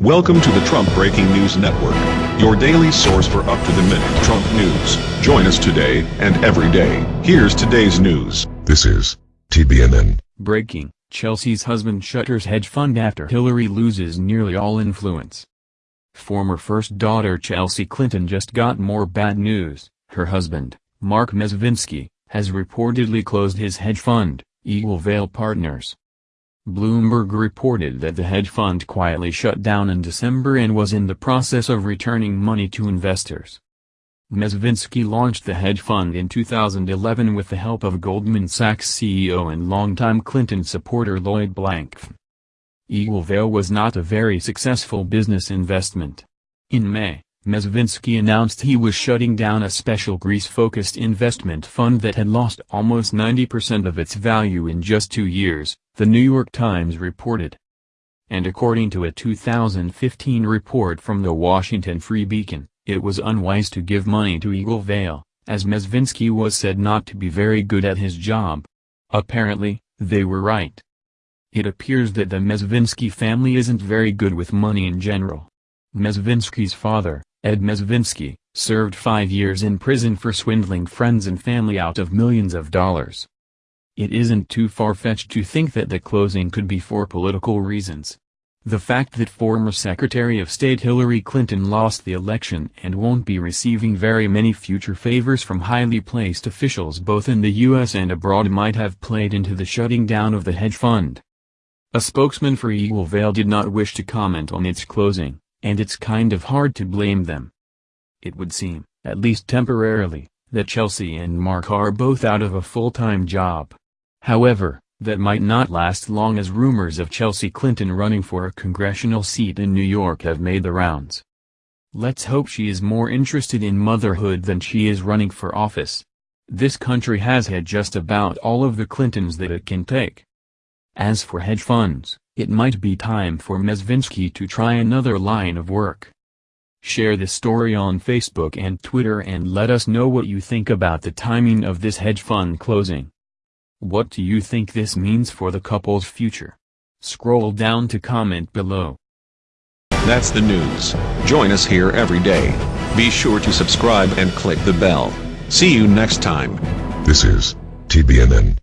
Welcome to the Trump Breaking News Network, your daily source for up-to-the-minute Trump news. Join us today and every day. Here's today's news. This is TBNN. Breaking, Chelsea's husband shutters hedge fund after Hillary loses nearly all influence. Former first daughter Chelsea Clinton just got more bad news. Her husband, Marc Mezvinsky, has reportedly closed his hedge fund, Eaglevale Partners. Bloomberg reported that the hedge fund quietly shut down in December and was in the process of returning money to investors. Mezvinsky launched the hedge fund in 2011 with the help of Goldman Sachs CEO and longtime Clinton supporter Lloyd Blankfein. Eaglevale was not a very successful business investment. In May, Mezvinsky announced he was shutting down a special Greece-focused investment fund that had lost almost 90% of its value in just two years, the New York Times reported. And according to a 2015 report from the Washington Free Beacon, it was unwise to give money to Eaglevale, as Mezvinsky was said not to be very good at his job. Apparently, they were right. It appears that the Mezvinsky family isn't very good with money in general. Mezvinsky's father, Ed Mezvinsky, served five years in prison for swindling friends and family out of millions of dollars. It isn't too far-fetched to think that the closing could be for political reasons. The fact that former Secretary of State Hillary Clinton lost the election and won't be receiving very many future favors from highly placed officials both in the U.S. and abroad might have played into the shutting down of the hedge fund. A spokesman for Eaglevale did not wish to comment on its closing, and it's kind of hard to blame them. It would seem, at least temporarily, that Chelsea and Marc are both out of a full-time job. However, that might not last long as rumors of Chelsea Clinton running for a congressional seat in New York have made the rounds. Let's hope she is more interested in motherhood than she is running for office. This country has had just about all of the Clintons that it can take. As for hedge funds, it might be time for Mezvinsky to try another line of work. Share this story on Facebook and Twitter and let us know what you think about the timing of this hedge fund closing. What do you think this means for the couple's future? Scroll down to comment below. That's the news. Join us here every day. Be sure to subscribe and click the bell. See you next time. This is TBNN.